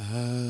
Uh,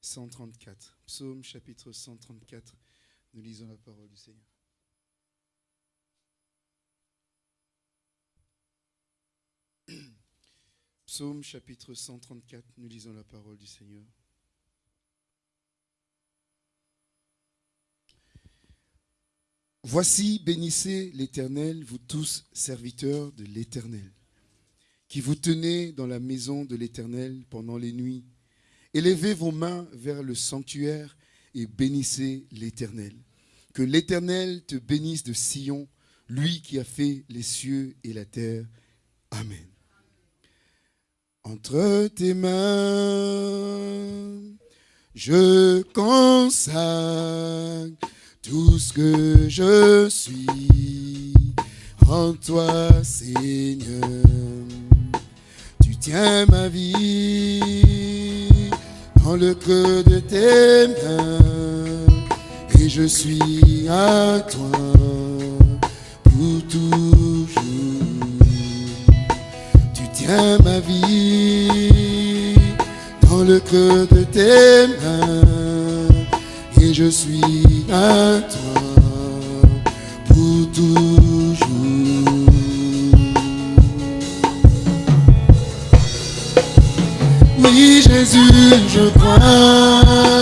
134. Psaume chapitre 134. Nous lisons la parole du Seigneur. Psaume chapitre 134, nous lisons la parole du Seigneur. Voici, bénissez l'Éternel, vous tous serviteurs de l'Éternel, qui vous tenez dans la maison de l'Éternel pendant les nuits Élevez vos mains vers le sanctuaire et bénissez l'Éternel. Que l'Éternel te bénisse de Sion, lui qui a fait les cieux et la terre. Amen. Entre tes mains, je consacre tout ce que je suis en toi, Seigneur. Tu tiens ma vie dans le creux de tes mains et je suis à toi pour toujours. Tu tiens ma vie dans le creux de tes mains et je suis à toi pour toujours. Oui, Jésus, je crois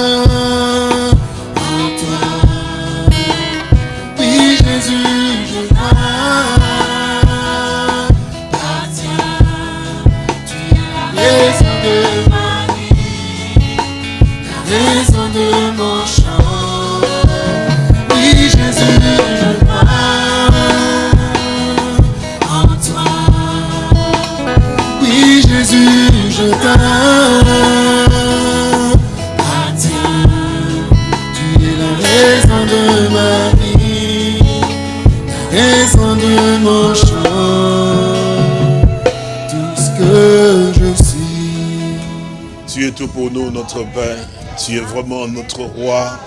pour nous, notre Père. Tu es vraiment notre roi.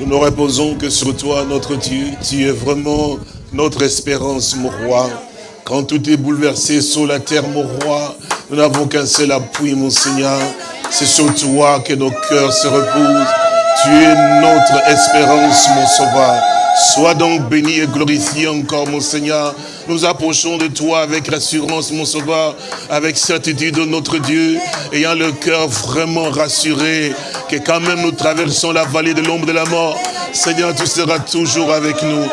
Nous ne reposons que sur toi, notre Dieu. Tu es vraiment notre espérance, mon roi. Quand tout est bouleversé sur la terre, mon roi, nous n'avons qu'un seul appui, mon Seigneur. C'est sur toi que nos cœurs se reposent. Tu es notre espérance, mon sauveur. Sois donc béni et glorifié encore, mon Seigneur. Nous approchons de toi avec rassurance, mon sauveur, avec certitude de notre Dieu, ayant le cœur vraiment rassuré, que quand même nous traversons la vallée de l'ombre de la mort, Seigneur, tu seras toujours avec nous.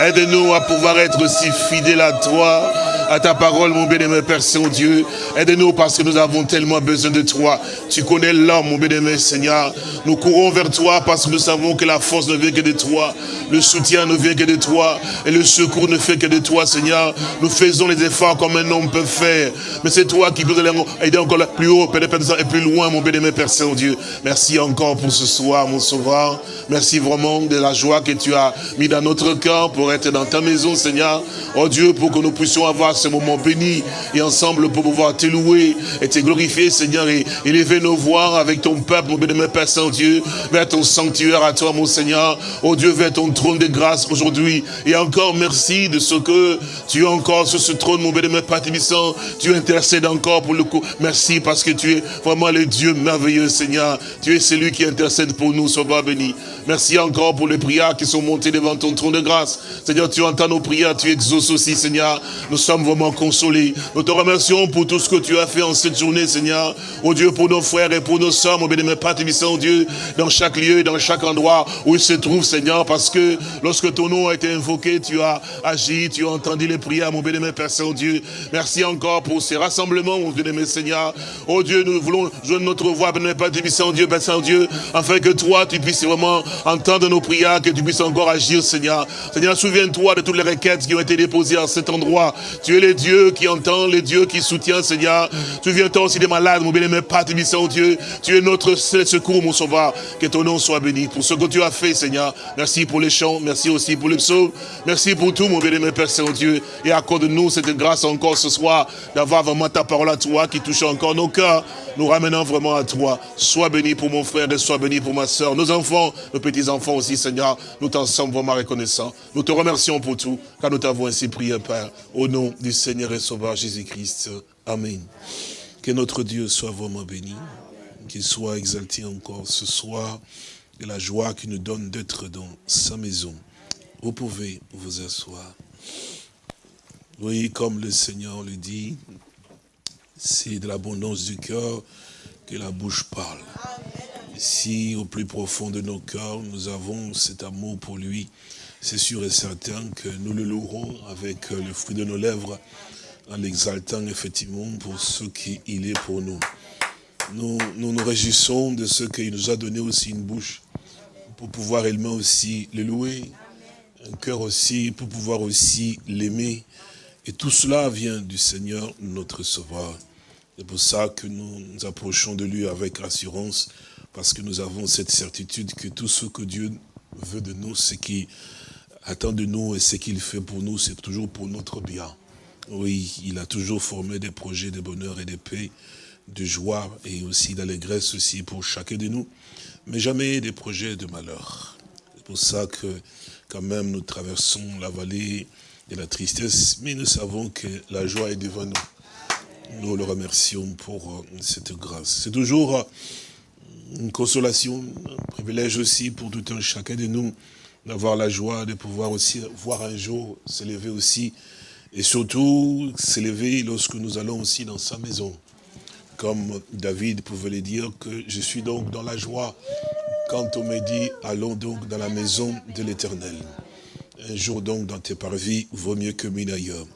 Aide-nous à pouvoir être aussi fidèles à toi, à ta parole, mon bien-aimé Père Saint-Dieu. Aide-nous parce que nous avons tellement besoin de toi. Tu connais l'homme, mon bien-aimé Seigneur. Nous courons vers toi parce que nous savons que la force ne vient que de toi. Le soutien ne vient que de toi. Et le secours ne fait que de toi, Seigneur. Nous faisons les efforts comme un homme peut faire. Mais c'est toi qui peux aider encore plus haut, et plus loin, mon bien-aimé Père Saint-Dieu. Merci encore pour ce soir, mon sauveur. Merci vraiment de la joie que tu as mis dans notre cœur être dans ta maison, Seigneur. Oh Dieu, pour que nous puissions avoir ce moment béni et ensemble pour pouvoir te louer et te glorifier, Seigneur, et élever nos voix avec ton peuple, mon bénémoine Père Saint-Dieu, vers ton sanctuaire à toi, mon Seigneur. Oh Dieu, vers ton trône de grâce aujourd'hui. Et encore merci de ce que tu es encore sur ce trône, mon bénémoine Père Tibissant. Tu intercèdes encore pour le coup. Merci parce que tu es vraiment le Dieu merveilleux, Seigneur. Tu es celui qui intercède pour nous, Sauveur béni. Merci encore pour les prières qui sont montées devant ton trône de grâce. Seigneur, tu entends nos prières, tu exauces aussi, Seigneur. Nous sommes vraiment consolés. Nous te remercions pour tout ce que tu as fait en cette journée, Seigneur. Oh Dieu, pour nos frères et pour nos sœurs, mon bénémoine Père oh Dieu, dans chaque lieu, dans chaque endroit où ils se trouvent, Seigneur, parce que lorsque ton nom a été invoqué, tu as agi, tu as entendu les prières, mon bénémoine Père Saint-Dieu. Merci encore pour ces rassemblements, mon bénémoine Seigneur. Oh Dieu, nous voulons joindre notre voix, bénémoine Père Saint-Dieu, Père Saint-Dieu, afin que toi, tu puisses vraiment entendre nos prières, que tu puisses encore agir, Seigneur. Seigneur, souviens-toi de toutes les requêtes qui ont été déposées en cet endroit. Tu es le Dieu qui entend, le Dieu qui soutient, Seigneur. Souviens-toi aussi des malades, mon bien-aimé Père Dieu. Tu es notre secours, mon sauveur. Que ton nom soit béni pour ce que tu as fait, Seigneur. Merci pour les chants, merci aussi pour les psaumes. Merci pour tout, mon bien-aimé Père Saint-Dieu. Et accorde-nous cette grâce encore ce soir d'avoir vraiment ta parole à toi qui touche encore nos cœurs. Nous ramenons vraiment à toi. Sois béni pour mon frère et sois béni pour ma soeur. Nos enfants, nos petits-enfants aussi, Seigneur. Nous t'en sommes vraiment reconnaissants. Nous te remercions pour tout, car nous t'avons ainsi prié, Père, au nom du Seigneur et Sauveur Jésus-Christ. Amen. Que notre Dieu soit vraiment béni, qu'il soit exalté encore ce soir, et la joie qu'il nous donne d'être dans sa maison. Vous pouvez vous asseoir. Oui, comme le Seigneur le dit, c'est de l'abondance du cœur que la bouche parle. Si au plus profond de nos cœurs, nous avons cet amour pour lui, c'est sûr et certain que nous le louerons avec le fruit de nos lèvres, en l'exaltant effectivement pour ce qu'il est pour nous. Nous, nous réjouissons de ce qu'il nous a donné aussi une bouche pour pouvoir également aussi le louer, un cœur aussi pour pouvoir aussi l'aimer. Et tout cela vient du Seigneur, notre Sauveur. C'est pour ça que nous nous approchons de lui avec assurance, parce que nous avons cette certitude que tout ce que Dieu veut de nous, ce qu'il attend de nous et ce qu'il fait pour nous, c'est toujours pour notre bien. Oui, il a toujours formé des projets de bonheur et de paix, de joie et aussi d'allégresse aussi pour chacun de nous, mais jamais des projets de malheur. C'est pour ça que quand même nous traversons la vallée de la tristesse, mais nous savons que la joie est devant nous. Nous le remercions pour euh, cette grâce. C'est toujours euh, une consolation, un privilège aussi pour tout un chacun de nous d'avoir la joie de pouvoir aussi voir un jour s'élever aussi et surtout s'élever lorsque nous allons aussi dans sa maison. Comme David pouvait le dire que je suis donc dans la joie quand on me dit allons donc dans la maison de l'éternel. Un jour donc dans tes parvis vaut mieux que mille ailleurs.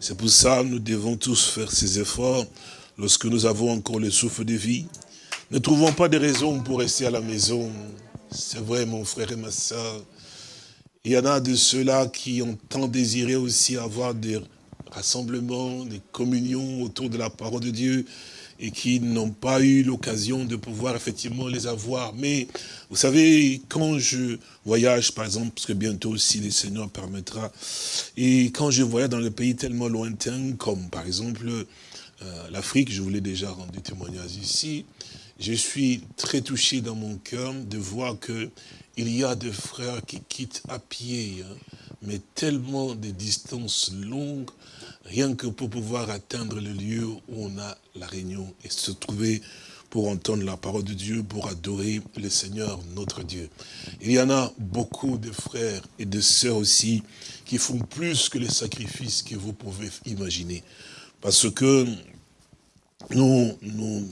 C'est pour ça que nous devons tous faire ces efforts lorsque nous avons encore le souffle de vie. Ne trouvons pas de raison pour rester à la maison. C'est vrai mon frère et ma soeur. Il y en a de ceux-là qui ont tant désiré aussi avoir des rassemblements, des communions autour de la parole de Dieu et qui n'ont pas eu l'occasion de pouvoir effectivement les avoir. Mais vous savez, quand je voyage, par exemple, parce que bientôt aussi le Seigneur permettra, et quand je voyage dans des pays tellement lointains, comme par exemple euh, l'Afrique, je vous l'ai déjà rendu témoignage ici, je suis très touché dans mon cœur de voir que il y a des frères qui quittent à pied, hein, mais tellement de distances longues, rien que pour pouvoir atteindre le lieu où on a la réunion et se trouver pour entendre la parole de Dieu, pour adorer le Seigneur, notre Dieu. Il y en a beaucoup de frères et de sœurs aussi qui font plus que les sacrifices que vous pouvez imaginer. Parce que nous, nous,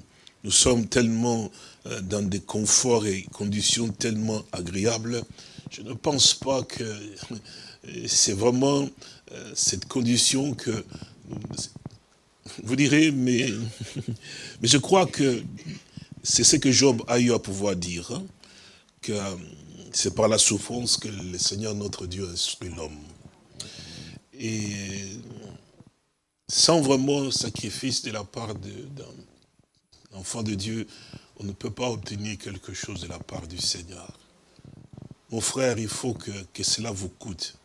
nous sommes tellement euh, dans des conforts et conditions tellement agréables. Je ne pense pas que c'est vraiment euh, cette condition que vous direz, mais, je crois que c'est ce que Job a eu à pouvoir dire, hein, que c'est par la souffrance que le Seigneur notre Dieu instruit l'homme. Et sans vraiment sacrifice de la part d'un enfant de Dieu, on ne peut pas obtenir quelque chose de la part du Seigneur. Mon frère, il faut que, que cela vous coûte.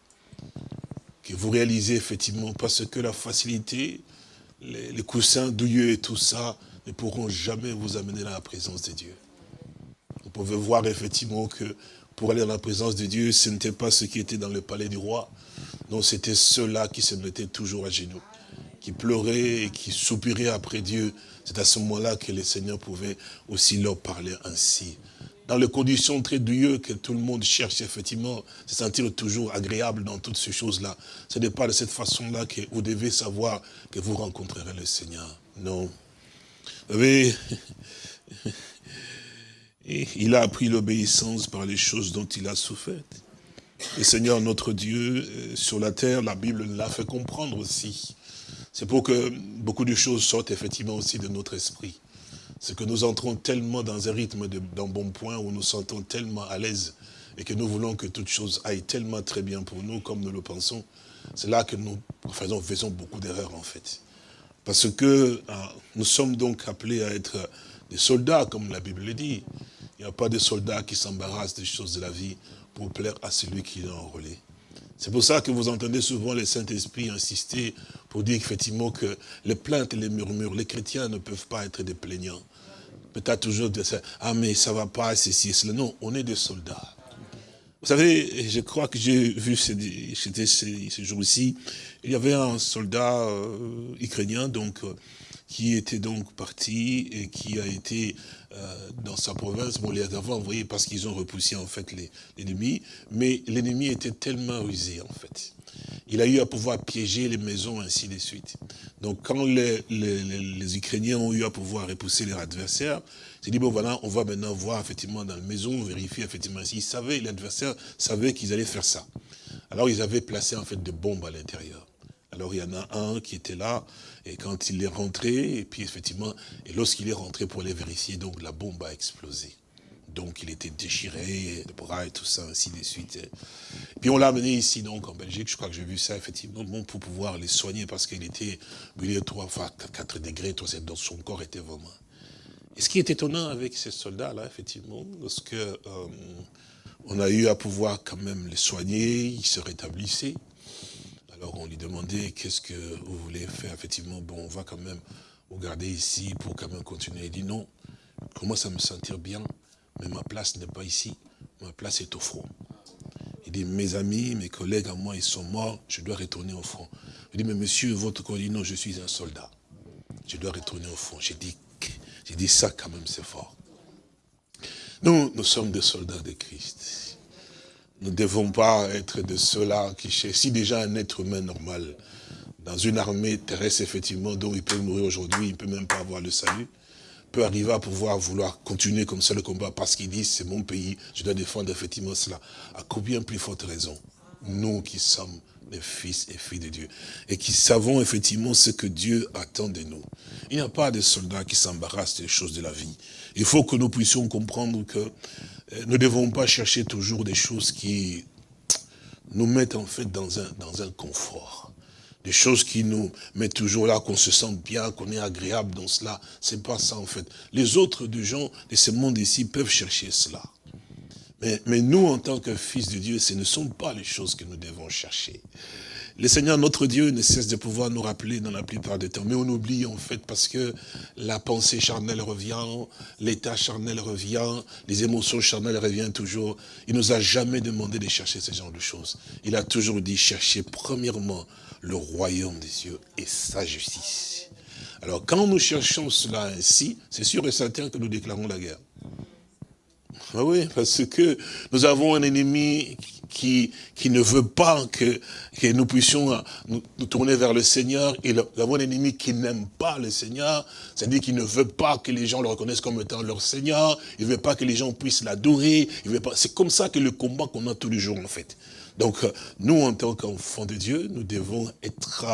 Que vous réalisez effectivement, parce que la facilité, les, coussins douilleux et tout ça ne pourront jamais vous amener dans la présence de Dieu. Vous pouvez voir effectivement que pour aller dans la présence de Dieu, ce n'était pas ceux qui étaient dans le palais du roi. Non, c'était ceux-là qui se mettaient toujours à genoux, qui pleuraient et qui soupiraient après Dieu. C'est à ce moment-là que le Seigneur pouvait aussi leur parler ainsi dans les conditions très douilleuses que tout le monde cherche effectivement, se sentir toujours agréable dans toutes ces choses-là. Ce n'est pas de cette façon-là que vous devez savoir que vous rencontrerez le Seigneur. Non. Vous savez, il a appris l'obéissance par les choses dont il a souffert. Le Seigneur, notre Dieu, euh, sur la terre, la Bible l'a fait comprendre aussi. C'est pour que beaucoup de choses sortent effectivement aussi de notre esprit c'est que nous entrons tellement dans un rythme d'un bon point où nous sentons tellement à l'aise et que nous voulons que toute chose aille tellement très bien pour nous comme nous le pensons. C'est là que nous faisons, beaucoup d'erreurs en fait. Parce que ah, nous sommes donc appelés à être des soldats, comme la Bible le dit. Il n'y a pas de soldats qui s'embarrassent des choses de la vie pour plaire à celui qui l'a enrôlé. C'est pour ça que vous entendez souvent les Saint-Esprit insister pour dire effectivement que les plaintes et les murmures, les chrétiens ne peuvent pas être des plaignants peut-être toujours ça, ah mais ça va pas, ceci, cela. Non, on est des soldats. Vous savez, je crois que j'ai vu, ce jour-ci, il y avait un soldat euh, ukrainien, donc, euh, qui était donc parti et qui a été euh, dans sa province, bon, les avait envoyés parce qu'ils ont repoussé en fait l'ennemi, mais l'ennemi était tellement rusé en fait. Il a eu à pouvoir piéger les maisons, ainsi de suite. Donc quand les, les, Ukrainiens ont eu à pouvoir repousser leurs adversaires, c'est dit, bon voilà, on va maintenant voir effectivement dans la maison, vérifier effectivement s'ils savaient, l'adversaire savait qu'ils allaient faire ça. Alors ils avaient placé en fait des bombes à l'intérieur. Alors il y en a un qui était là, et quand il est rentré, et puis effectivement, et lorsqu'il est rentré pour aller vérifier, donc la bombe a explosé. Donc il était déchiré, les bras et tout ça, ainsi de suite. Puis on l'a amené ici, donc en Belgique, je crois que j'ai vu ça, effectivement, bon, pour pouvoir les soigner, parce qu'il était brûlé 3, enfin 4 degrés, donc son corps était vraiment... Et ce qui est étonnant avec ces soldats-là, effectivement, parce que euh, on a eu à pouvoir quand même les soigner, ils se rétablissaient. Alors on lui demandait, qu'est-ce que vous voulez faire? Effectivement, bon, on va quand même vous garder ici pour quand même continuer. Il dit non, commence à me sentir bien, mais ma place n'est pas ici, ma place est au front. Il dit, mes amis, mes collègues à moi, ils sont morts, je dois retourner au front. Il dit, mais monsieur, votre collègue, non, je suis un soldat. Je dois retourner au front. J'ai dit, j'ai dit ça quand même, c'est fort. Nous, nous sommes des soldats de Christ. Nous ne devons pas être de ceux-là qui cherchent. Si déjà un être humain normal, dans une armée terrestre, effectivement, dont il peut mourir aujourd'hui, il ne peut même pas avoir le salut, peut arriver à pouvoir vouloir continuer comme ça le combat parce qu'il dit c'est mon pays, je dois défendre effectivement cela. À combien plus forte raison Nous qui sommes des fils et filles de Dieu et qui savons effectivement ce que Dieu attend de nous. Il n'y a pas de soldats qui s'embarrassent des choses de la vie. Il faut que nous puissions comprendre que nous ne devons pas chercher toujours des choses qui nous mettent en fait dans un, dans un confort des choses qui nous mettent toujours là, qu'on se sent bien, qu'on est agréable dans cela. C'est pas ça en fait. Les autres de gens de ce monde ici peuvent chercher cela. Mais, mais nous, en tant que fils de Dieu, ce ne sont pas les choses que nous devons chercher. Le Seigneur, notre Dieu, ne cesse de pouvoir nous rappeler dans la plupart des temps. Mais on oublie en fait parce que la pensée charnelle revient, l'état charnel revient, les émotions charnelles reviennent toujours. Il nous a jamais demandé de chercher ce genre de choses. Il a toujours dit, chercher premièrement le royaume des cieux et sa justice. Alors quand nous cherchons cela ainsi, c'est sûr et certain que nous déclarons la guerre. Ah oui, parce que nous avons un ennemi qui, ne veut pas que, nous puissions nous, tourner vers le Seigneur. Et nous avons un ennemi qui n'aime pas le Seigneur, c'est-à-dire qu'il ne veut pas que les gens le reconnaissent comme étant leur Seigneur, il ne veut pas que les gens puissent l'adorer, c'est comme ça que le combat qu'on a tous les jours en fait. Donc nous, en tant qu'enfants de Dieu, nous devons être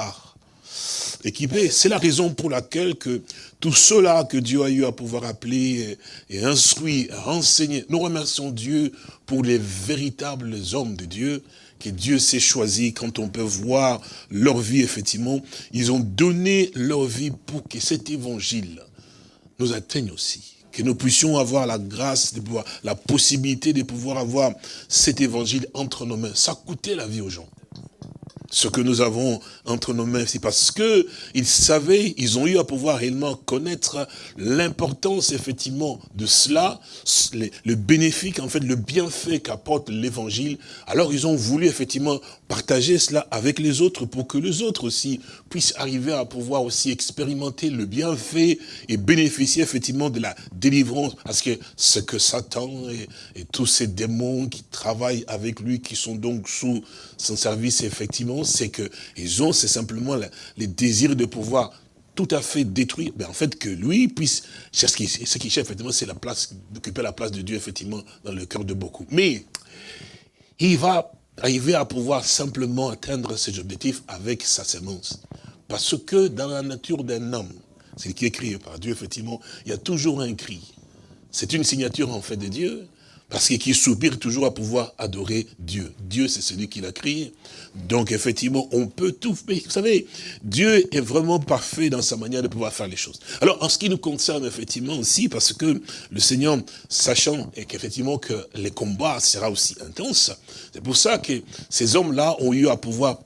équipés. C'est la raison pour laquelle que tout cela que Dieu a eu à pouvoir appeler et instruire, enseigner, nous remercions Dieu pour les véritables hommes de Dieu que Dieu s'est choisi, quand on peut voir leur vie, effectivement, ils ont donné leur vie pour que cet évangile nous atteigne aussi. Que nous puissions avoir la grâce, de pouvoir, la possibilité de pouvoir avoir cet évangile entre nos mains. Ça coûtait la vie aux gens ce que nous avons entre nos mains, c'est parce que ils savaient, ils ont eu à pouvoir réellement connaître l'importance effectivement de cela, le bénéfice, en fait, le bienfait qu'apporte l'évangile. Alors ils ont voulu effectivement partager cela avec les autres pour que les autres aussi puissent arriver à pouvoir aussi expérimenter le bienfait et bénéficier effectivement de la délivrance. Parce que ce que Satan et tous ces démons qui travaillent avec lui, qui sont donc sous son service, effectivement, c'est que ils ont, c'est simplement les désirs de pouvoir tout à fait détruire, mais en fait que lui puisse, ce qu'il ce cherche effectivement, c'est la place, d'occuper la place de Dieu effectivement dans le cœur de beaucoup. Mais il va arriver à pouvoir simplement atteindre ses objectifs avec sa sémence. Parce que dans la nature d'un homme, c'est qui est créé par Dieu, effectivement, il y a toujours un cri. C'est une signature en fait de Dieu, parce qu'il soupire toujours à pouvoir adorer Dieu. Dieu, c'est celui qui l'a créé. Donc, effectivement, on peut tout... Mais vous savez, Dieu est vraiment parfait dans sa manière de pouvoir faire les choses. Alors, en ce qui nous concerne, effectivement, aussi, parce que le Seigneur, sachant qu'effectivement que les combats sera aussi intenses, c'est pour ça que ces hommes-là ont eu à pouvoir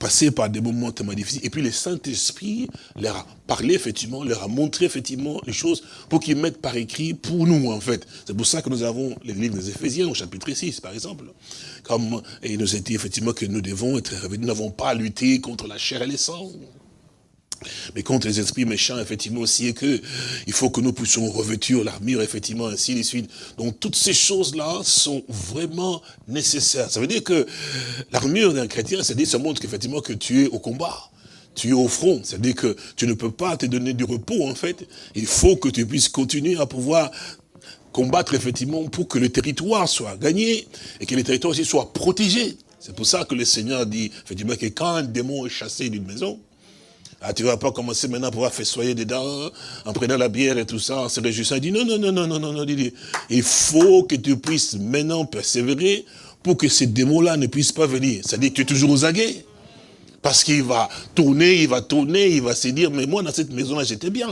passé par des moments tellement difficiles. Et puis le Saint-Esprit leur a parlé, effectivement, leur a montré, effectivement, les choses pour qu'ils mettent par écrit pour nous, en fait. C'est pour ça que nous avons les livres des Éphésiens, au chapitre 6, par exemple. Comme, il nous a dit, effectivement, que nous devons être réveillés. Nous n'avons pas à lutter contre la chair et les sangs mais contre les esprits méchants, effectivement, aussi, il faut que nous puissions revêtir l'armure, effectivement, ainsi de suite. Donc, toutes ces choses-là sont vraiment nécessaires. Ça veut dire que l'armure d'un chrétien, c'est-à-dire, ça montre qu'effectivement, que tu es au combat. Tu es au front, c'est-à-dire que tu ne peux pas te donner du repos, en fait. Il faut que tu puisses continuer à pouvoir combattre, effectivement, pour que le territoire soit gagné, et que le territoire aussi soit protégé. C'est pour ça que le Seigneur dit, effectivement, que quand un démon est chassé d'une maison, ah, tu vas pas commencer maintenant à pouvoir faire soyer dedans, en prenant la bière et tout ça, en se réjouissant. Il dit, non, non, non, non, non, non, non, il faut que tu puisses maintenant persévérer pour que ces démons-là ne puissent pas venir. C'est-à-dire que tu es toujours aux aguets. Parce qu'il va tourner, il va tourner, il va se dire, mais moi, dans cette maison-là, j'étais bien.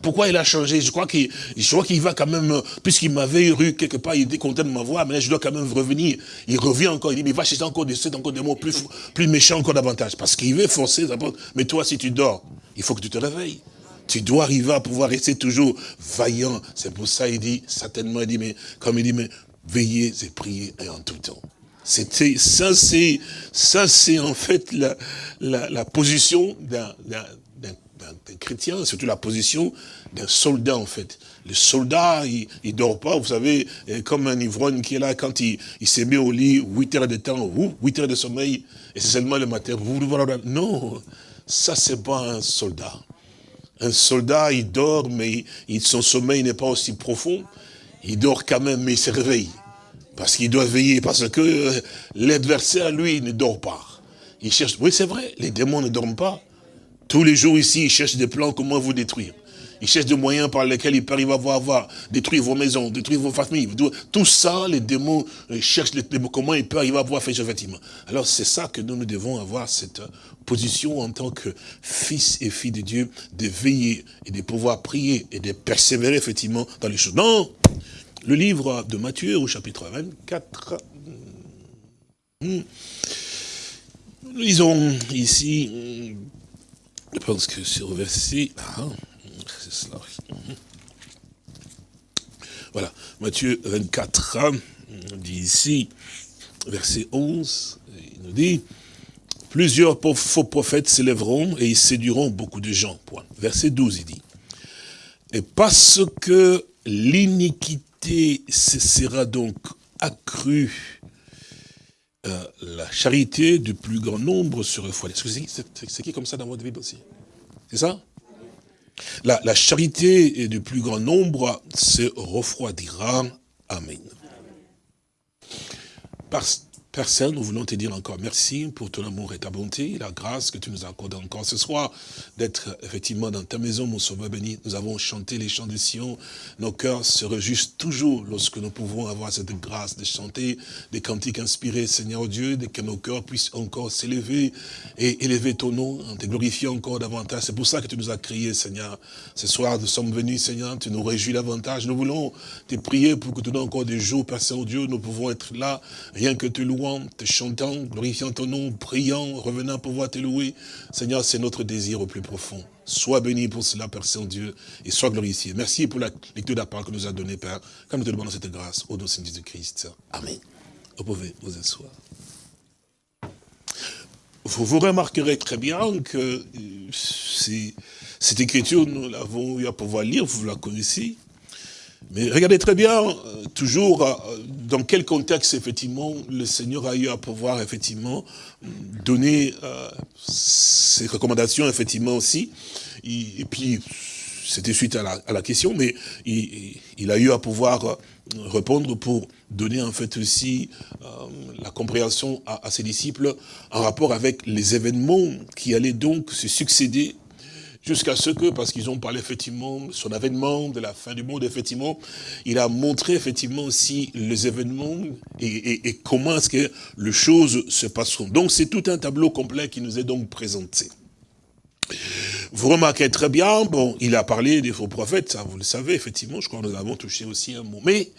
Pourquoi il a changé? Je crois qu'il va quand même, puisqu'il m'avait eu quelque part, il était content de m'avoir, mais là, je dois quand même revenir. Il revient encore, il dit, mais il va chercher encore des encore des mots plus, plus méchants encore davantage. Parce qu'il veut forcer, mais toi, si tu dors, il faut que tu te réveilles. Tu dois arriver à pouvoir rester toujours vaillant. C'est pour ça, il dit, certainement, il dit, mais, comme il dit, mais veillez et priez en tout temps. C'était ça, c'est ça, c'est en fait la, la, position d'un chrétien, surtout la position d'un soldat en fait. Le soldat, il, il dort pas, vous savez, comme un ivrogne qui est là quand il, il s'est mis au lit 8 heures de temps, 8 heures de sommeil, et c'est seulement le matin. Non, ça c'est pas un soldat. Un soldat, il dort, mais son sommeil n'est pas aussi profond. Il dort quand même, mais il se réveille. Parce qu'il doit veiller, parce que euh, l'adversaire, lui, ne dort pas. Il cherche, oui c'est vrai, les démons ne dorment pas. Tous les jours ici, ils cherchent des plans comment vous détruire. Ils cherchent des moyens par lesquels ils peuvent arriver à voir, détruire vos maisons, détruire vos familles. Tout ça, les démons euh, cherchent les, comment ils peuvent arriver à voir faire effectivement. Alors c'est ça que nous, nous devons avoir cette position en tant que fils et filles de Dieu, de veiller et de pouvoir prier et de persévérer effectivement dans les choses. Non le livre de Matthieu au chapitre 24. Hmm. Nous lisons ici, je pense que c'est au verset, ah, c'est cela, voilà, Matthieu 24, on dit ici, verset 11, il nous dit, plusieurs faux prophètes s'élèveront et ils séduiront beaucoup de gens. Verset 12, il dit, et parce que l'iniquité sera donc accrue, euh, la charité du plus grand nombre se refroidira. C'est qui comme ça dans votre Bible aussi? C'est ça? La, la, charité du plus grand nombre se refroidira. Amen. Parce, Père Saint, nous voulons te dire encore merci pour ton amour et ta bonté, la grâce que tu nous accordes encore ce soir, d'être effectivement dans ta maison, mon sauveur béni. Nous avons chanté les chants de Sion. Nos cœurs se réjouissent toujours lorsque nous pouvons avoir cette grâce de chanter des cantiques inspirés, Seigneur Dieu, de que nos cœurs puissent encore s'élever et élever ton nom, te glorifiant encore davantage. C'est pour ça que tu nous as crié, Seigneur. Ce soir, nous sommes venus, Seigneur, tu nous réjouis davantage. Nous voulons te prier pour que tu donnes encore des jours, Père Saint-Dieu, nous pouvons être là, rien que te te chantant, glorifiant ton nom, priant, revenant pour voir te louer. Seigneur, c'est notre désir au plus profond. Sois béni pour cela, Père Saint-Dieu, et sois glorifié. Merci pour la lecture de la que nous a donnée, Père. Comme nous te demandons cette grâce, au nom de Jésus-Christ. Amen. Vous pouvez vous asseoir. Vous, vous remarquerez très bien que euh, cette écriture, nous l'avons eu à pouvoir lire, vous la connaissez. Mais regardez très bien, euh, toujours, euh, dans quel contexte, effectivement, le Seigneur a eu à pouvoir, effectivement, donner euh, ses recommandations, effectivement, aussi. Et, puis, c'était suite à la, question, mais il, a eu à pouvoir répondre pour donner, en fait, aussi la compréhension à, à ses disciples en rapport avec les événements qui allaient donc se succéder jusqu'à ce que, parce qu'ils ont parlé effectivement son avènement, de la fin du monde, effectivement, il a montré effectivement aussi les événements et, comment est-ce que les choses se passeront. Donc c'est tout un tableau complet qui nous est donc présenté. Vous remarquez très bien, bon, il a parlé des faux prophètes, ça vous le savez, effectivement, je crois que nous avons touché aussi un mot. Mais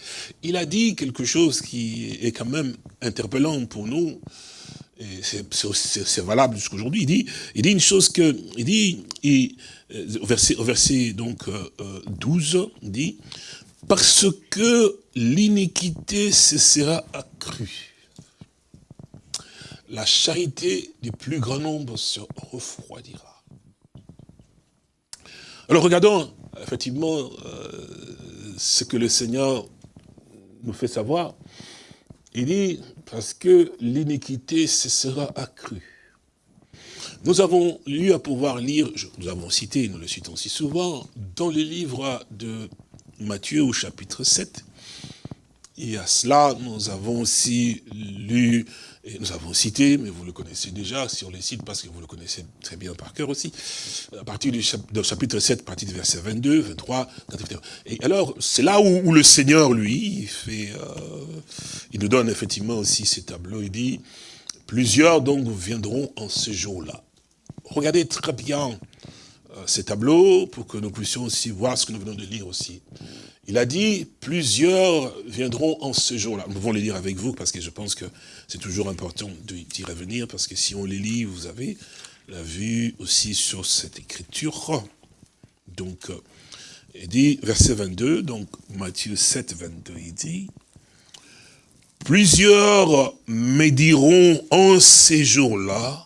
il a dit quelque chose qui est quand même interpellant pour nous, c'est valable jusqu'aujourd'hui, il dit, il dit une chose que, il dit, euh, au, verset, au verset donc 12, euh, euh, il dit, parce que l'iniquité se sera accrue. La charité du plus grand nombre se refroidira. Alors regardons effectivement ce que le Seigneur nous fait savoir. Il dit, parce que l'iniquité se sera accrue. Nous avons eu à pouvoir lire, nous avons cité, nous le citons si souvent, dans le livre de Matthieu au chapitre 7. Et à cela, nous avons aussi lu et nous avons cité, mais vous le connaissez déjà, si on les cite, parce que vous le connaissez très bien par cœur aussi, à partir du chapitre 7, à partir du verset 22, 23, Et alors, c'est là où, le Seigneur, lui, il, fait, euh, il nous donne effectivement aussi ces tableaux. Il dit, plusieurs donc viendront en ce jour-là. Regardez très bien euh, ces tableaux pour que nous puissions aussi voir ce que nous venons de lire aussi. Il a dit, plusieurs viendront en ce jour-là. Nous pouvons les lire avec vous, parce que je pense que c'est toujours important d'y revenir, parce que si on les lit, vous avez la vue aussi sur cette écriture. Donc, euh, il dit, verset 22, donc Matthieu 7, 22, il dit, Plusieurs me diront en ces jours-là,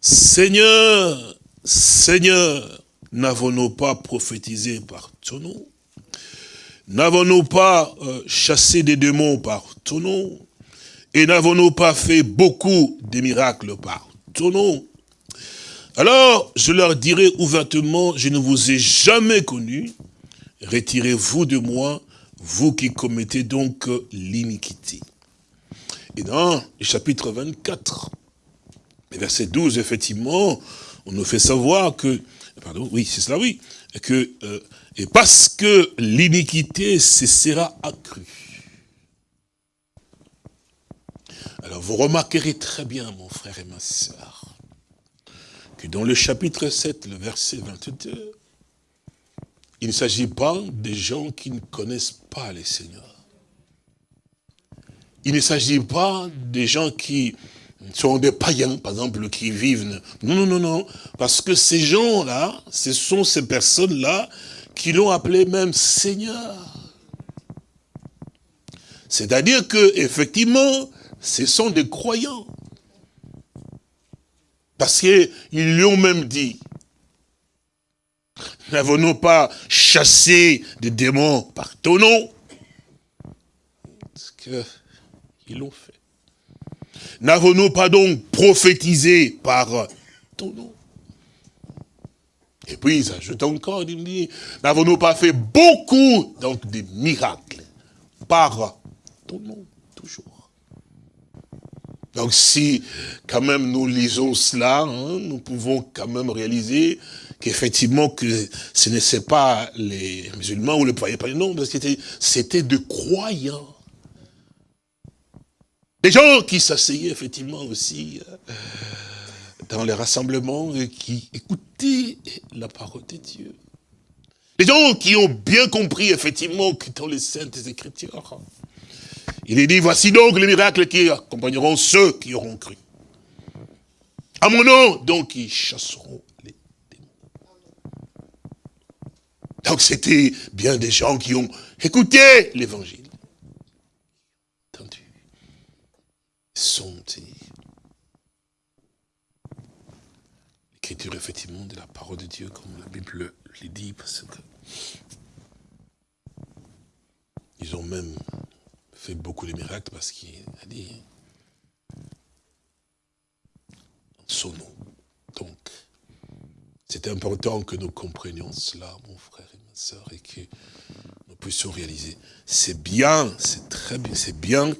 Seigneur, Seigneur, n'avons-nous pas prophétisé par ton nom? N'avons-nous pas euh, chassé des démons par ton nom Et n'avons-nous pas fait beaucoup de miracles par ton nom? Alors, je leur dirai ouvertement, je ne vous ai jamais connu. Retirez-vous de moi, vous qui commettez donc l'iniquité. Et dans le chapitre 24, verset 12, effectivement, on nous fait savoir que, pardon, oui, c'est cela, oui, que euh, et parce que l'iniquité se sera accrue. Alors vous remarquerez très bien, mon frère et ma soeur, que dans le chapitre 7, le verset 22, il ne s'agit pas des gens qui ne connaissent pas les seigneurs. Il ne s'agit pas des gens qui sont des païens, par exemple, qui vivent. Non, non, non, non. Parce que ces gens-là, ce sont ces personnes-là qui l'ont appelé même Seigneur. C'est-à-dire que, effectivement, ce sont des croyants. Parce qu'ils lui ont même dit, n'avons-nous pas chassé des démons par ton nom? Parce qu'ils l'ont fait. N'avons-nous pas donc prophétisé par ton nom? Et puis, ça ajoute encore, il dit, n'avons-nous pas fait beaucoup donc de miracles par ton nom, toujours? Donc si quand même nous lisons cela, hein, nous pouvons quand même réaliser qu'effectivement que ce n'est pas les musulmans ou les païens, non, parce que c'était de croyants. Des gens qui s'asseyaient effectivement aussi euh, dans les rassemblements et qui écoutaient la parole de Dieu. Des gens qui ont bien compris effectivement que dans les saintes écritures, il est dit, voici donc les miracles qui accompagneront ceux qui auront cru. À mon nom, donc, ils chasseront les démons. Donc, c'était bien des gens qui ont écouté l'évangile. Entendu. Sont l'écriture, effectivement, de la parole de Dieu, comme la Bible le dit, parce que ils ont même fait beaucoup de miracles parce qu'il a dit son nom. Donc, c'est important que nous comprenions cela, mon frère et ma soeur, et que nous puissions réaliser. C'est bien, c'est très bien, c'est bien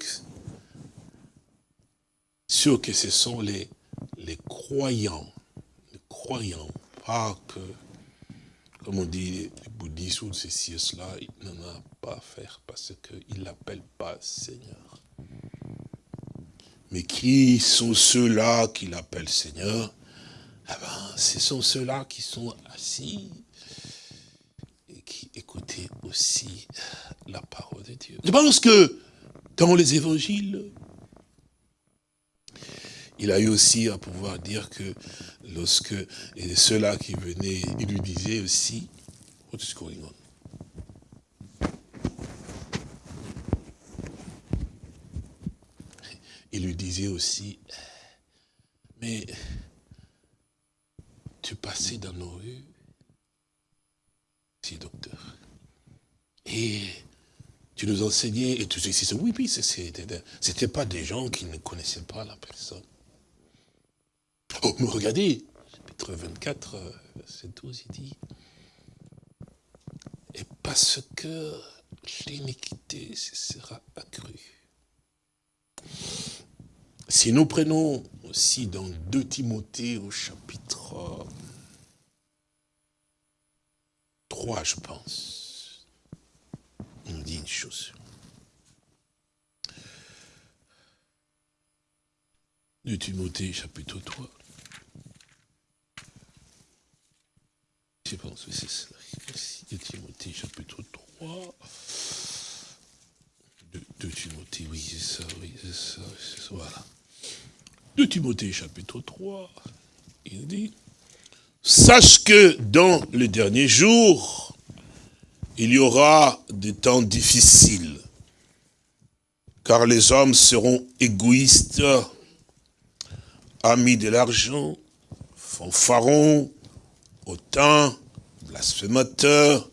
sûr que ce sont les, les croyants, les croyants, pas que comme on dit, les bouddhistes ou ceci et cela, il n'en a pas à faire parce qu'il l'appelle pas Seigneur. Mais qui sont ceux-là qui l'appellent Seigneur? Eh ben, ce sont ceux-là qui sont assis et qui écoutaient aussi la parole de Dieu. Je pense que dans les évangiles, il a eu aussi à pouvoir dire que lorsque ceux-là qui venaient, il lui disait aussi? Il lui disait aussi, mais tu passais dans nos rues, si docteur, et tu nous enseignais, et tout ceci, oui, oui, c'était pas des gens qui ne connaissaient pas la personne. Oh, mais regardez, chapitre 24, verset 12, il dit, et parce que l'iniquité sera accrue. Si nous prenons aussi dans 2 Timothée au chapitre 3, je pense, on dit une chose. De Timothée, chapitre 3. Je pense que c'est ça. De Timothée, chapitre 3. De, Timothée, oui, c'est ça, oui, c'est ça, ça, voilà. De Timothée, chapitre 3, il dit, Sache que dans le dernier jour, il y aura des temps difficiles, car les hommes seront égoïstes, amis de l'argent, fanfarons, autant, blasphémateurs,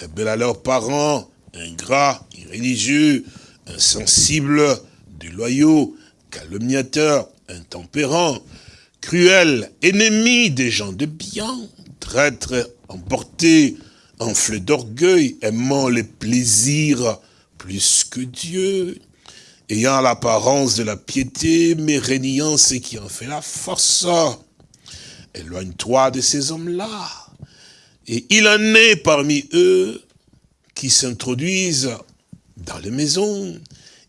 rebelles à leurs parents, ingrats, irréligieux, insensibles, déloyaux, calomniateurs, intempérants, cruels, ennemis des gens de bien, traîtres, emportés, enflés d'orgueil, aimant les plaisirs plus que Dieu, ayant l'apparence de la piété, mais régnant ce qui en fait la force. Éloigne-toi de ces hommes-là. Et il en est parmi eux qui s'introduisent dans les maisons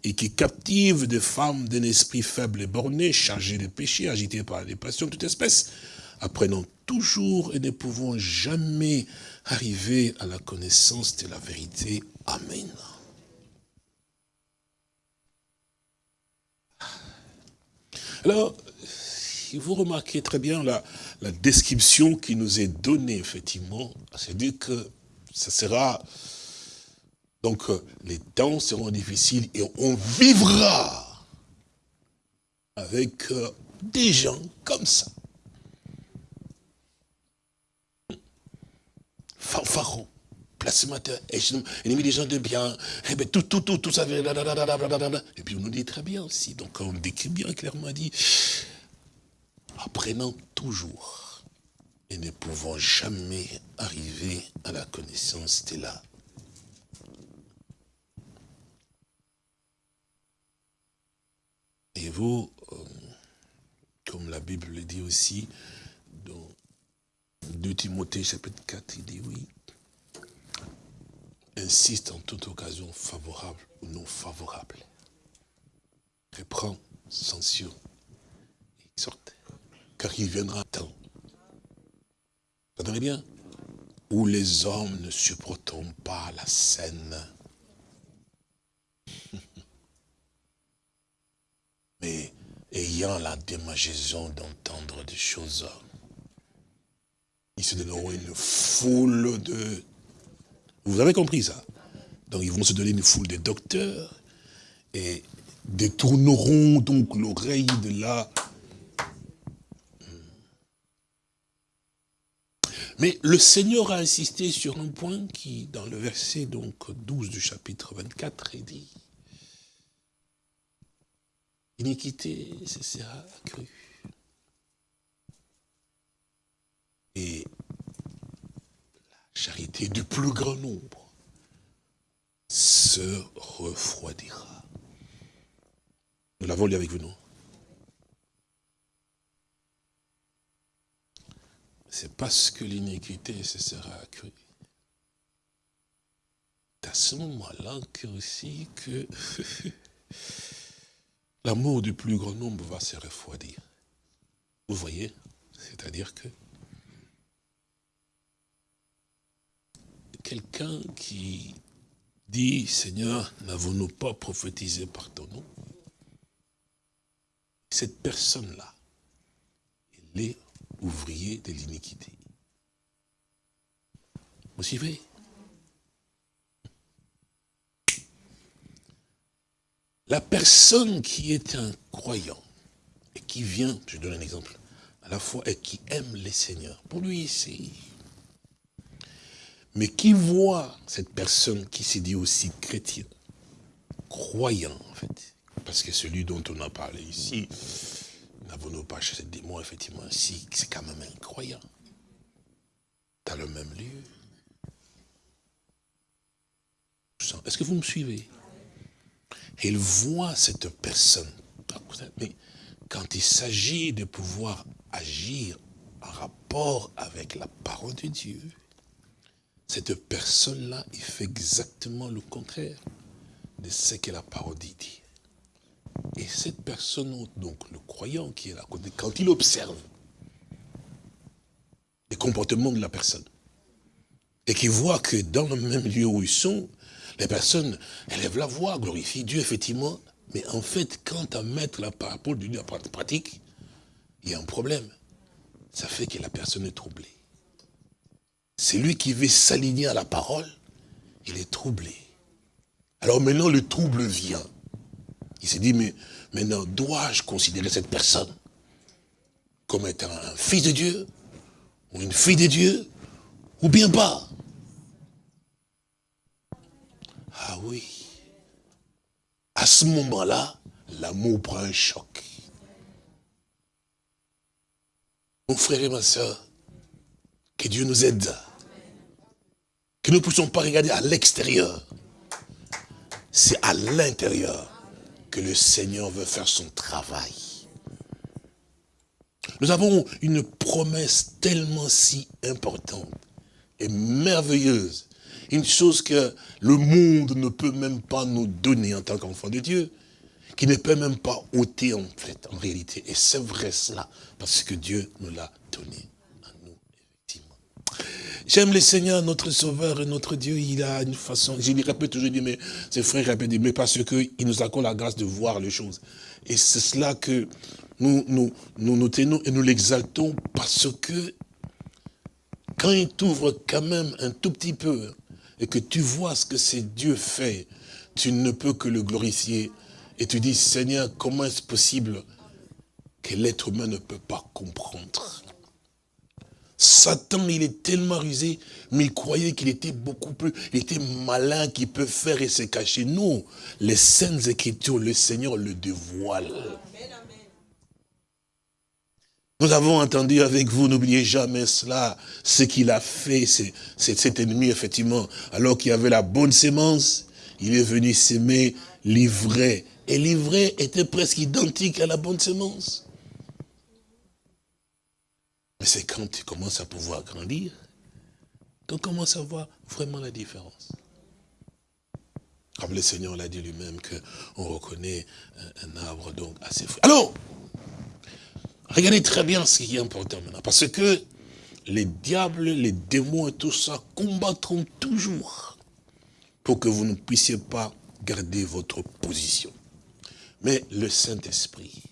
et qui captivent des femmes d'un esprit faible et borné, chargées de péchés, agitées par des passions de toute espèce, apprenant toujours et ne pouvant jamais arriver à la connaissance de la vérité. Amen. Alors, vous remarquez très bien la, la description qui nous est donnée, effectivement. C'est-à-dire que ça sera... Donc, euh, les temps seront difficiles et on vivra avec euh, des gens comme ça. Fanfaron, placemateur, ennemi des gens de bien, et bien tout, tout, tout, tout ça, et puis on nous dit très bien aussi, donc on décrit bien clairement, dit, apprenant toujours et ne pouvant jamais arriver à la connaissance de là. Et vous, euh, comme la Bible le dit aussi, dans 2 Timothée chapitre 4, il dit oui, insiste en toute occasion favorable ou non favorable. Reprend, censure, exhorte. Car il viendra un temps, vous entendez bien, où les hommes ne supporteront pas la scène. Mais ayant la démagaison d'entendre des choses, ils se donneront une foule de... Vous avez compris ça? Donc ils vont se donner une foule de docteurs et détourneront donc l'oreille de la Mais le Seigneur a insisté sur un point qui, dans le verset donc 12 du chapitre 24, est dit Iniquité ce sera accrue. Et la charité du plus grand nombre se refroidira. Nous l'avons lu avec vous, non? C'est parce que l'iniquité se sera accrue. C'est à ce moment-là que aussi que l'amour du plus grand nombre va se refroidir. Vous voyez? C'est-à-dire que quelqu'un qui dit, Seigneur, n'avons-nous pas prophétisé par ton nom? Cette personne-là, elle est ouvrier de l'iniquité. Vous suivez? La personne qui est un croyant et qui vient, je donne un exemple, à la fois et qui aime les seigneurs, pour lui c'est... Mais qui voit cette personne qui s'est dit aussi chrétien, croyant en fait, parce que celui dont on a parlé ici, n'avons-nous pas chez des démon, effectivement, si c'est quand même incroyant. Dans le même lieu. Est-ce que vous me suivez? Il voit cette personne. Mais quand il s'agit de pouvoir agir en rapport avec la parole de Dieu, cette personne-là, il fait exactement le contraire de ce que la parole dit. Et cette personne, donc le croyant qui est là, quand il observe les comportements de la personne, et qu'il voit que dans le même lieu où ils sont, les personnes élèvent la voix, glorifient Dieu, effectivement, mais en fait, quand à mettre la parole de Dieu en pratique, il y a un problème. Ça fait que la personne est troublée. C'est lui qui veut s'aligner à la parole, il est troublé. Alors maintenant, le trouble vient. Il s'est dit, mais maintenant, dois-je considérer cette personne comme étant un fils de Dieu ou une fille de Dieu ou bien pas? Ah oui. À ce moment-là, l'amour prend un choc. Mon frère et ma soeur, que Dieu nous aide. Que nous ne puissions pas regarder à l'extérieur. C'est à l'intérieur le Seigneur veut faire son travail. Nous avons une promesse tellement si importante et merveilleuse. Une chose que le monde ne peut même pas nous donner en tant qu'enfant de Dieu. Qui ne peut même pas ôter en fait, en réalité. Et c'est vrai cela, parce que Dieu nous l'a donné. J'aime le Seigneur, notre Sauveur et notre Dieu. Il a une façon, je lui répète toujours, mais ses frères répètent, mais parce qu'il nous accorde la grâce de voir les choses. Et c'est cela que nous nous, nous, nous tenons et nous l'exaltons parce que quand il t'ouvre quand même un tout petit peu et que tu vois ce que c'est Dieu fait, tu ne peux que le glorifier. Et tu dis, Seigneur, comment est-ce possible que l'être humain ne peut pas comprendre? Satan, il est tellement rusé, mais il croyait qu'il était beaucoup plus, il était malin, qu'il peut faire et se cacher. Non, les saintes écritures, le Seigneur le dévoile. Nous avons entendu avec vous, n'oubliez jamais cela, ce qu'il a fait, c'est cet ennemi, effectivement, alors qu'il avait la bonne sémence, il est venu s'aimer l'ivraie. Et l'ivraie était presque identique à la bonne semence. Mais c'est quand tu commences à pouvoir grandir qu'on commence à voir vraiment la différence. Comme le Seigneur l'a dit lui-même, qu'on reconnaît un, arbre donc assez fou. Alors, regardez très bien ce qui est important maintenant. Parce que les diables, les démons et tout ça combattront toujours pour que vous ne puissiez pas garder votre position. Mais le Saint-Esprit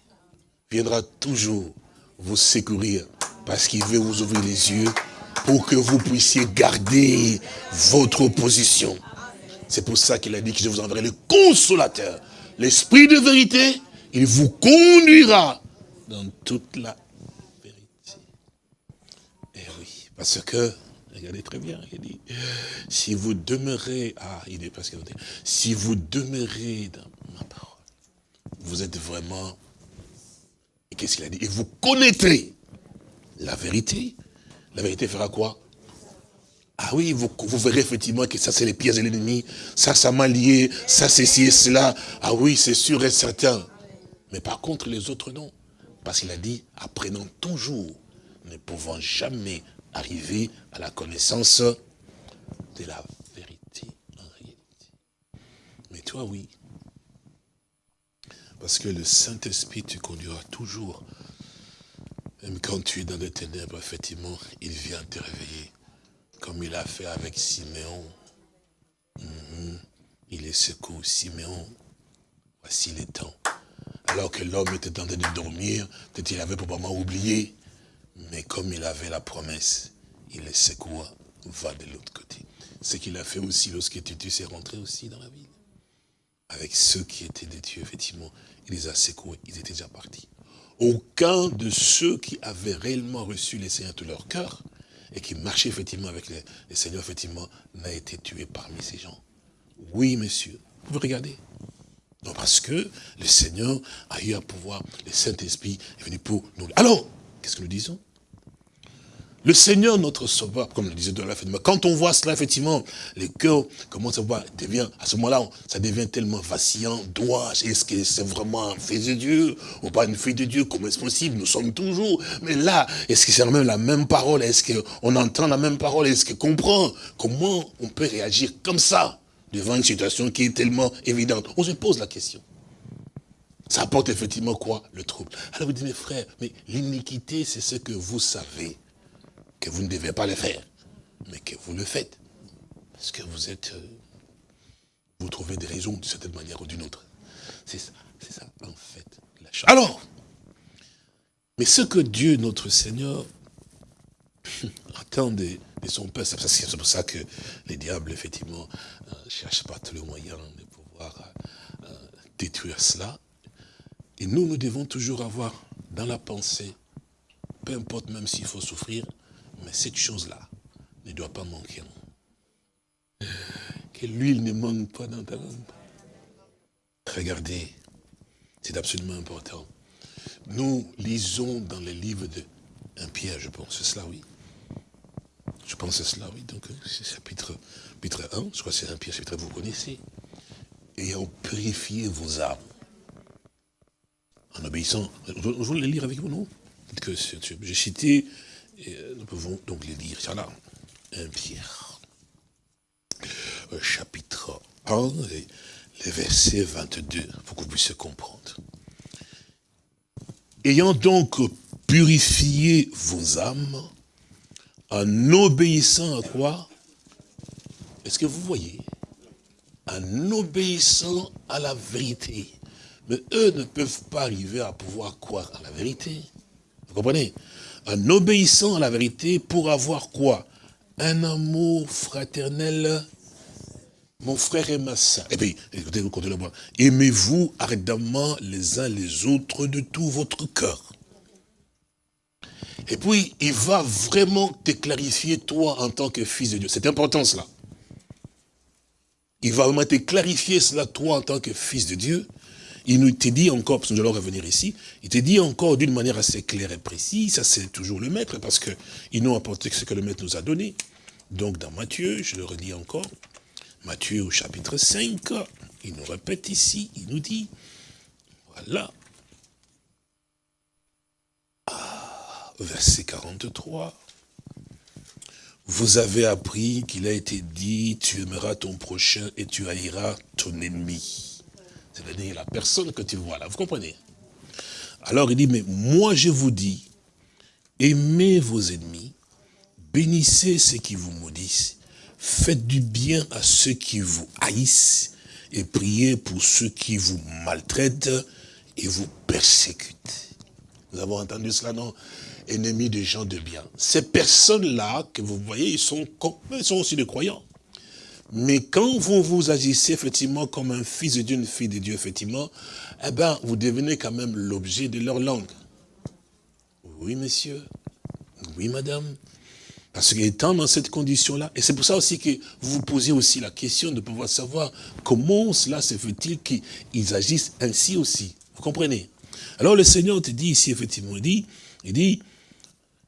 viendra toujours vous secourir parce qu'il veut vous ouvrir les yeux pour que vous puissiez garder votre position. C'est pour ça qu'il a dit que je vous enverrai le consolateur. L'esprit de vérité, il vous conduira dans toute la vérité. Et eh oui, parce que, regardez très bien, il dit, si vous demeurez, ah, il est parce si vous demeurez dans ma parole, vous êtes vraiment, et qu'est-ce qu'il a dit? Et vous connaîtrez la vérité. La vérité fera quoi? Ah oui, vous, verrez effectivement que ça c'est les pièges de l'ennemi, ça ça m'a lié, ça c'est ci et cela. Ah oui, c'est sûr et certain. Mais par contre les autres non. Parce qu'il a dit, apprenons toujours, ne pouvant jamais arriver à la connaissance de la vérité en réalité. Mais toi oui. Parce que le Saint-Esprit te conduira toujours même quand tu es dans les ténèbres, effectivement, il vient te réveiller. Comme il a fait avec Siméon. Mhm. Il est secours, Siméon. Voici les temps. Alors que l'homme était en train de dormir, peut-être avait probablement oublié. Mais comme il avait la promesse, il est secoua, va de l'autre côté. Ce qu'il a fait aussi lorsque Titus est rentré aussi dans la ville. Avec ceux qui étaient des dieux, effectivement, il les a secoués, ils étaient déjà partis aucun de ceux qui avaient réellement reçu les Seigneurs de leur cœur et qui marchaient effectivement avec les, Seigneurs, effectivement, n'a été tué parmi ces gens. Oui, monsieur. Vous pouvez regarder. Non, parce que le Seigneur a eu à pouvoir, le Saint-Esprit est venu pour nous. Alors, qu'est-ce que nous disons? Le Seigneur, notre Sauveur, comme le disait de la quand on voit cela, effectivement, les cœurs commencent à voir, devient, à ce moment-là, ça devient tellement vacillant, doit, est-ce que c'est vraiment un fils de Dieu, ou pas une fille de Dieu, comment est-ce possible, nous sommes toujours, mais là, est-ce que c'est même la même parole, est-ce qu'on entend la même parole, est-ce qu'on comprend, comment on peut réagir comme ça, devant une situation qui est tellement évidente? On se pose la question. Ça apporte effectivement quoi? Le trouble. Alors vous dites, mes frères, mais l'iniquité, c'est ce que vous savez que vous ne devez pas le faire, mais que vous le faites. Parce que vous êtes... Euh, vous trouvez des raisons d'une certaine manière ou d'une autre. C'est ça, c'est ça, en fait, la chose. Alors, mais ce que Dieu, notre Seigneur, attend de, son peuple, c'est pour ça que les diables, effectivement, ne euh, cherchent pas tous les moyens de pouvoir euh, détruire cela. Et nous, nous devons toujours avoir dans la pensée, peu importe même s'il faut souffrir, mais cette chose-là ne doit pas manquer. Que l'huile ne manque pas dans ta lampe. Regardez, c'est absolument important. Nous lisons dans les livres de un Pierre, je pense, c'est cela, oui. Je pense que c'est cela, oui. Donc, c'est chapitre, chapitre 1, je crois que c'est un Pierre, chapitre vous connaissez. Ayant purifié vos âmes. En obéissant. Je voulais le lire avec vous, non? J'ai cité et euh, nous pouvons donc les lire. là, 1 Pierre, chapitre 1, et les versets 22, pour que vous puissiez comprendre. Ayant donc purifié vos âmes En obéissant à quoi? Est-ce que vous voyez? En obéissant à la vérité. Mais eux ne peuvent pas arriver à pouvoir croire à la vérité. Vous comprenez? En obéissant à la vérité pour avoir quoi? Un amour fraternel mon frère et ma soeur. Et puis, écoutez, le moi. Aimez-vous ardemment les uns les autres de tout votre cœur. Et puis, il va vraiment te clarifier, toi, en tant que fils de Dieu. C'est important, cela. Il va vraiment te clarifier cela, toi, en tant que fils de Dieu. Il nous te dit encore, parce que nous allons revenir ici, il te dit encore d'une manière assez claire et précise, ça c'est toujours le maître, parce qu'ils n'ont apporté que ce que le maître nous a donné. Donc dans Matthieu, je le redis encore, Matthieu au chapitre 5, il nous répète ici, il nous dit, voilà, ah, verset 43, vous avez appris qu'il a été dit, tu aimeras ton prochain et tu haïras ton ennemi. C'est-à-dire la personne que tu vois là, vous comprenez? Alors il dit, mais moi je vous dis, aimez vos ennemis, bénissez ceux qui vous maudissent, Faites du bien à ceux qui vous haïssent et priez pour ceux qui vous maltraitent et vous persécutent. Nous avons entendu cela, non? Ennemis des gens de bien. Ces personnes-là que vous voyez, ils sont, ils sont aussi des croyants. Mais quand vous vous agissez effectivement comme un fils de Dieu, une fille de Dieu, effectivement, eh ben, vous devenez quand même l'objet de leur langue. Oui, monsieur. Oui, madame. Parce qu'étant dans cette condition-là, et c'est pour ça aussi que vous vous posez aussi la question de pouvoir savoir comment cela se fait-il qu'ils agissent ainsi aussi. Vous comprenez? Alors le Seigneur te dit ici, effectivement, il dit, il dit,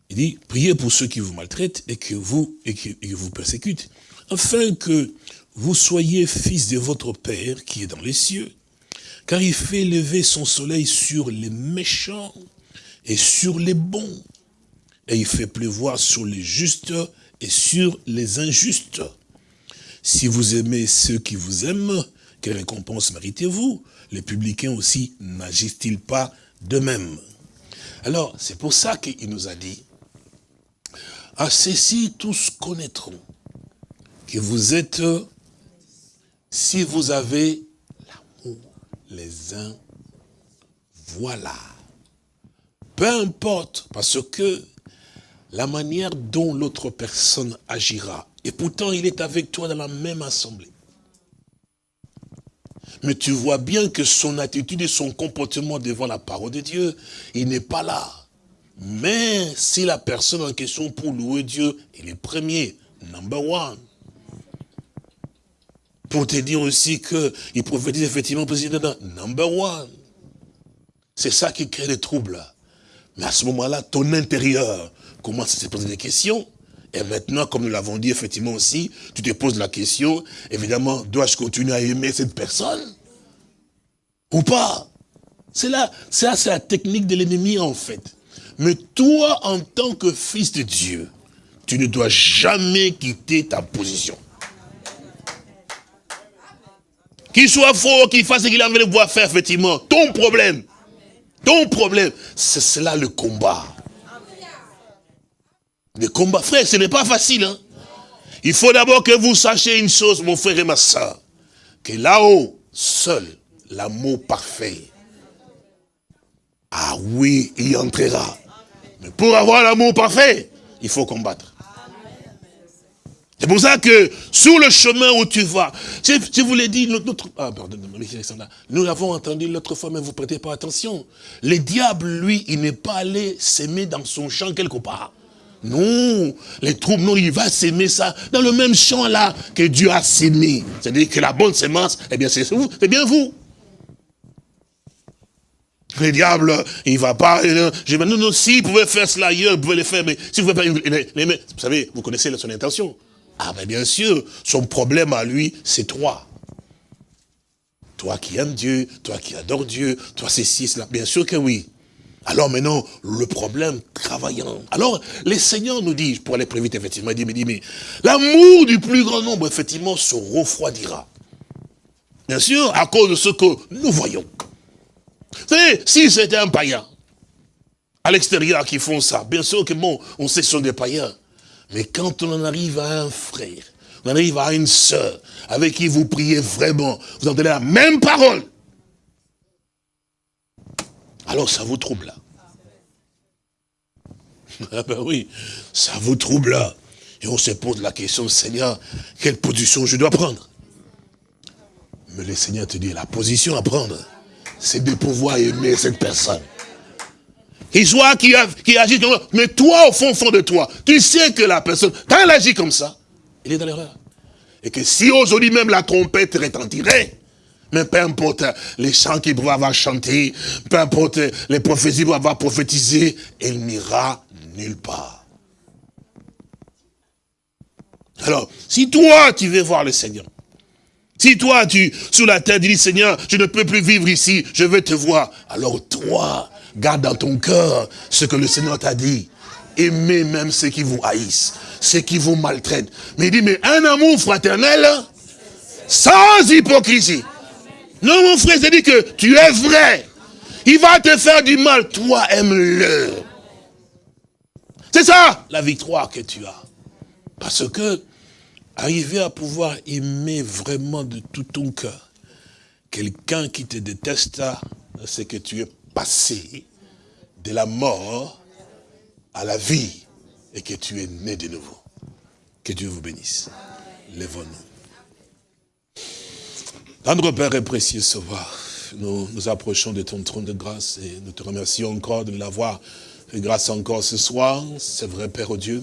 il dit, priez pour ceux qui vous maltraitent et que vous, vous persécutent, afin que vous soyez fils de votre Père qui est dans les cieux, car il fait lever son soleil sur les méchants et sur les bons et il fait pleuvoir sur les justes et sur les injustes. Si vous aimez ceux qui vous aiment, quelle récompense méritez-vous? Les publicains aussi n'agissent-ils pas de même Alors, c'est pour ça qu'il nous a dit, à ceci tous connaîtront que vous êtes, si vous avez l'amour les uns, voilà. Peu importe, parce que la manière dont l'autre personne agira. Et pourtant, il est avec toi dans la même assemblée. Mais tu vois bien que son attitude et son comportement devant la parole de Dieu, il n'est pas là. Mais si la personne en question pour louer Dieu, il est premier, number one. Pour te dire aussi qu'il prophétise effectivement président, number one. C'est ça qui crée des troubles. Mais à ce moment-là, ton intérieur commence à se poser des questions. Et maintenant, comme nous l'avons dit effectivement aussi, tu te poses la question, évidemment, dois-je continuer à aimer cette personne Ou pas? C'est là, ça c'est la technique de l'ennemi en fait. Mais toi, en tant que fils de Dieu, tu ne dois jamais quitter ta position. Qu'il soit faux, qu'il fasse ce qu'il a envie de voir faire, effectivement, ton problème, ton problème, c'est cela le combat. Le combat, frère, ce n'est pas facile. Hein. Il faut d'abord que vous sachiez une chose, mon frère et ma soeur. Que là-haut, seul, l'amour parfait. Ah oui, il entrera. Mais pour avoir l'amour parfait, il faut combattre. C'est pour ça que sur le chemin où tu vas, je, vous l'ai dit, notre, ah, pardon, nous l'avons entendu l'autre fois, mais vous prêtez pas attention. Le diable, lui, il n'est pas allé s'aimer dans son champ quelque part. Non, les troubles, non, il va s'aimer ça dans le même champ là que Dieu a s'aimé. C'est-à-dire que la bonne sémence, eh bien c'est vous, c'est bien vous. Le diable, il va pas, je non, non, s'il pouvait faire cela ailleurs, il pouvait le faire, mais si vous pouvez pas vous savez, vous connaissez son intention. Ah ben bien sûr, son problème à lui, c'est toi. Toi qui aimes Dieu, toi qui adores Dieu, toi c'est ci, cela, bien sûr que oui. Alors maintenant, le problème travaillant. Alors, les seigneurs nous disent, pour aller plus vite, effectivement, il dit, mais, dit, mais l'amour du plus grand nombre, effectivement, se refroidira. Bien sûr, à cause de ce que nous voyons. Vous savez, si c'était un païen, à l'extérieur qui font ça, bien sûr que bon, on sait ce sont des païens. Mais quand on en arrive à un frère, on arrive à une sœur, avec qui vous priez vraiment, vous entendez la même parole, alors ça vous trouble. Ah ben oui, ça vous trouble. Et on se pose la question, Seigneur, quelle position je dois prendre? Mais le Seigneur te dit, la position à prendre, c'est de pouvoir aimer cette personne. Qu'il soit qui, qui agit comme ça, mais toi, au fond, fond de toi, tu sais que la personne, quand elle agit comme ça, elle est dans l'erreur. Et que si aujourd'hui même la trompette retentirait, mais peu importe les chants qu'il pourrait avoir chanté, peu importe les prophéties qu'il pourrait avoir prophétisé, elle n'ira nulle part. Alors, si toi, tu veux voir le Seigneur, si toi, tu, sous la terre, tu dis, Seigneur, je ne peux plus vivre ici, je veux te voir. Alors toi, garde dans ton cœur ce que le Seigneur t'a dit. Aimez même ceux qui vous haïssent, ceux qui vous maltraitent. Mais il dit, mais un amour fraternel, sans hypocrisie. Non, mon frère, c'est dit que tu es vrai. Il va te faire du mal, toi aime-le. C'est ça, la victoire que tu as. Parce que, arriver à pouvoir aimer vraiment de tout ton cœur, quelqu'un qui te déteste, c'est que tu es de la mort à la vie et que tu es né de nouveau. Que Dieu vous bénisse. Lèvons-nous. Tendre Père et précieux Sauveur, nous nous approchons de ton trône de grâce et nous te remercions encore de l'avoir fait grâce encore ce soir. C'est vrai, Père Dieu,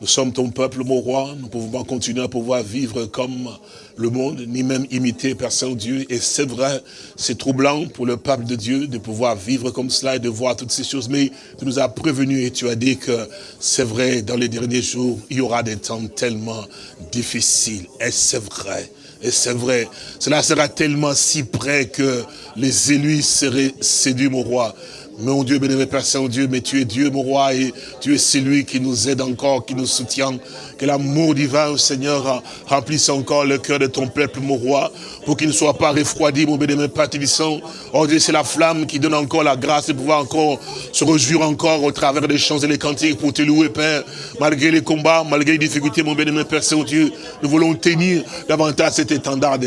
nous sommes ton peuple, mon roi. Nous pouvons pas continuer à pouvoir vivre comme le monde, ni même imiter Père Saint-Dieu. Et c'est vrai, c'est troublant pour le peuple de Dieu de pouvoir vivre comme cela et de voir toutes ces choses. Mais tu nous as prévenus et tu as dit que c'est vrai, dans les derniers jours, il y aura des temps tellement difficiles. Et c'est vrai. Et c'est vrai, cela sera tellement si près que les élus seraient séduits, mon roi. Mon Dieu, bénévole Père Saint-Dieu, mais tu es Dieu, mon roi, et tu es celui qui nous aide encore, qui nous soutient. Que l'amour divin, Seigneur, remplisse encore le cœur de ton peuple, mon roi, pour qu'il ne soit pas refroidi, mon bénévole Père Tébissant. Oh Dieu, c'est la flamme qui donne encore la grâce de pouvoir encore se réjouir encore au travers des chants et des cantiques pour te louer, Père. Malgré les combats, malgré les difficultés, mon bénévole Père Saint-Dieu, nous voulons tenir davantage cet étendard.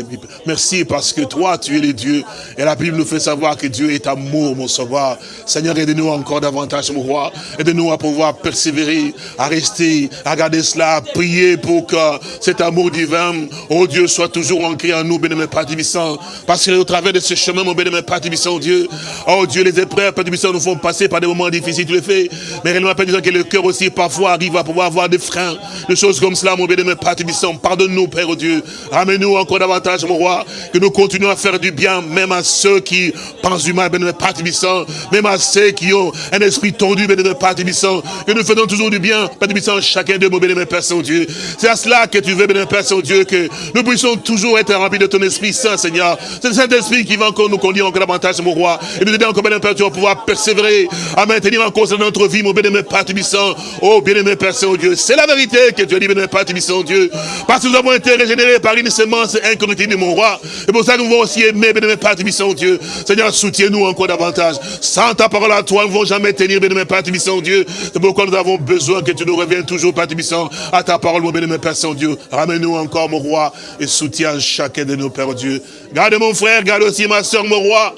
Merci parce que toi, tu es le Dieu. Et la Bible nous fait savoir que Dieu est amour, mon sauveur. Seigneur, aide-nous encore davantage, mon roi. Aide-nous à pouvoir persévérer, à rester, à garder cela, prier pour que cet amour divin, oh Dieu, soit toujours ancré en nous, bénémoine Père Tibissant. Parce que au travers de ce chemin, mon bénémoine Père Tibissant, Dieu, oh Dieu, les épreuves, Père Tibissant, nous font passer par des moments difficiles, tu le fais. Mais réellement, Père Tibissant, que le cœur aussi parfois arrive à pouvoir avoir des freins, des choses comme cela, mon bénémoine Père Tibissant. Pardonne-nous, Père oh Dieu. Ramène-nous encore davantage, mon roi, que nous continuons à faire du bien, même à ceux qui pensent du mal, bénémoine Père Tibissant, même à ceux qui ont un esprit tordu, bénémoine Père Tibissant, que nous faisons toujours du bien, Père Tibissant, chacun de nos bénémoine Père Saint-Dieu. C'est à cela que tu veux, bénémoine Père Saint-Dieu, que nous puissions toujours être remplis de ton Esprit Saint, Seigneur. C'est le Saint-Esprit qui va encore nous conduire encore davantage, mon roi, et nous aider encore, bénémoine Père, tu vas pouvoir persévérer, à maintenir encore dans notre vie, mon bénémoine Père Tibissant. Oh, bien-aimé Père Saint-Dieu, c'est la vérité que tu as dit, bénémoine Père Tibissant, Dieu. Parce que nous avons été régénérés par une semence incorruptible, mon roi. Et pour ça, nous voulons aussi aimer, bénémoine Père Tibissant, Dieu. Seigneur, soutiens-nous encore davantage. Sans ta parole à toi, nous ne pouvons jamais tenir, bénémoine Père Tibissant, Dieu. C'est pourquoi nous avons besoin que tu nous reviennes toujours, Père Tibissant, à ta parole, mon bénémoine Père Saint-Dieu. Ramène-nous encore, mon roi, et soutiens chacun de nos Pères Dieu. Garde mon frère, garde aussi ma soeur, mon roi.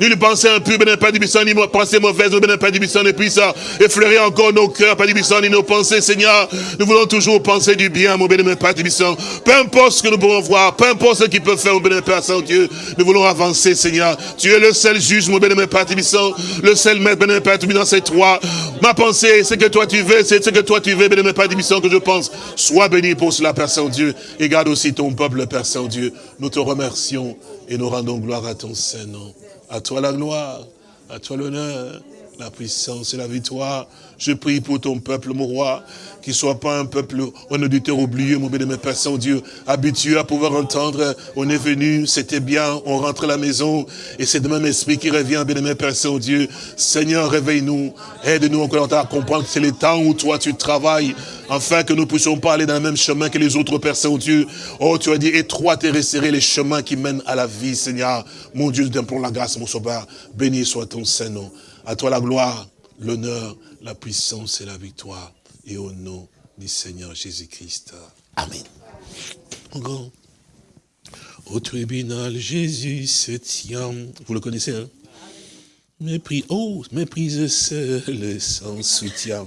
Ni lui penser un peu, bénémoine Père Tibissant, ni penser mauvaise, bénémoine Père Tibissant, et puis ça, effleurer encore nos cœurs, Père Tibissant, ni nos pensées, Seigneur. Nous voulons toujours penser du bien, mon bénémoine Père Tibissant. Peu importe ce que nous pouvons voir, peu importe ce qu'il peut faire, mon bénémoine Père Saint-Dieu, nous voulons avancer, Seigneur. Tu es le seul juge, mon bénémoine Père Tibissant, le seul maître, bénémoine Père Tibissant, c'est toi. Ma pensée, c'est que toi tu veux, c'est ce que toi tu veux, bénémoine Père Tibissant, que je pense. Sois béni pour cela, Père Saint-Dieu, et garde aussi ton peuple, Père Saint-Dieu. Nous te remercions et nous rendons gloire à ton Saint-Nom. À toi la gloire, à toi l'honneur, la puissance et la victoire. Je prie pour ton peuple, mon roi, qu'il soit pas un peuple, un auditeur oublié, mon béni, Père Saint-Dieu, habitué à pouvoir entendre, on est venu, c'était bien, on rentre à la maison, et c'est le même esprit qui revient, béni, Père Saint-Dieu. Seigneur, réveille-nous, aide-nous encore à comprendre que c'est le temps où toi tu travailles, afin que nous puissions pas aller dans le même chemin que les autres, Père Saint-Dieu. Oh, tu as dit, étroit et resserré les chemins qui mènent à la vie, Seigneur. Mon Dieu, pour la grâce, mon sauveur. Béni soit ton Saint-Nom. À toi la gloire, l'honneur, la puissance et la victoire. Et au nom du Seigneur Jésus-Christ. Amen. Au tribunal, Jésus se tient. Vous le connaissez, hein? Mépris, oh, méprise seul sans soutien.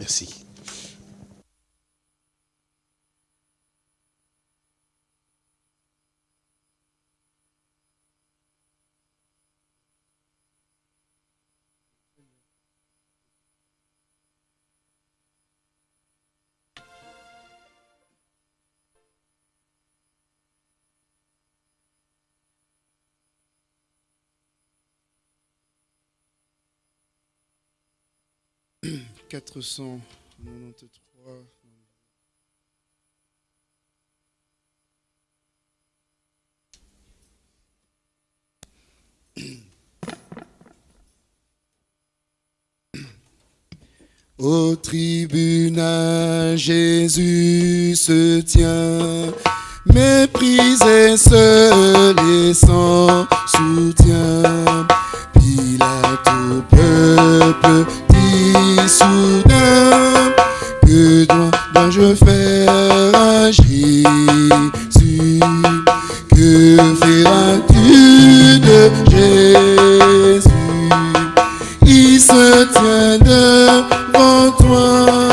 Merci. 493. Au tribunal, Jésus se tient, méprisé, seul et sans soutien. Pilate au peuple soudain que dois-je faire à Jésus? Que feras-tu de Jésus? Il se tient devant toi.